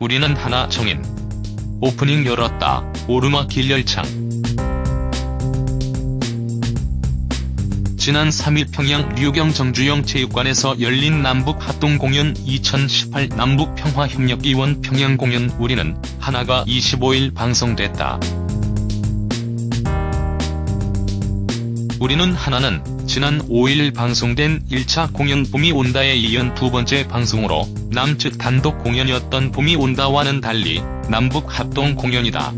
우리는 하나 정인. 오프닝 열었다. 오르막길 열창. 지난 3일 평양 류경 정주영 체육관에서 열린 남북 합동 공연 2018 남북 평화협력기원 평양 공연 우리는 하나가 25일 방송됐다. 우리는 하나는 지난 5일 방송된 1차 공연 봄이 온다에 이은 두 번째 방송으로 남측 단독 공연이었던 봄이 온다와는 달리 남북 합동 공연이다.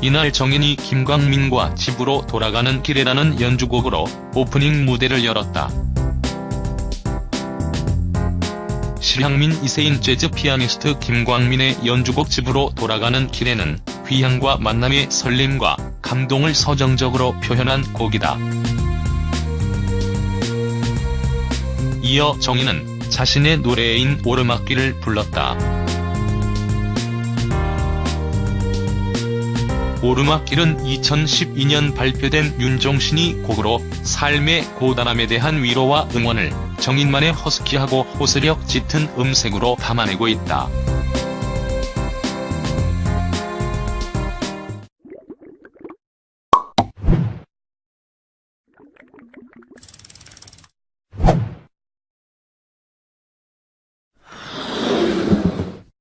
이날 정인이 김광민과 집으로 돌아가는 길이라는 연주곡으로 오프닝 무대를 열었다. 실향민 이세인 재즈 피아니스트 김광민의 연주곡 집으로 돌아가는 길에는 귀향과 만남의 설렘과 감동을 서정적으로 표현한 곡이다. 이어 정인은 자신의 노래인 오르막길을 불렀다. 오르막길은 2012년 발표된 윤종신이 곡으로 삶의 고단함에 대한 위로와 응원을 정인만의 허스키하고 호소력 짙은 음색으로 담아내고 있다. you.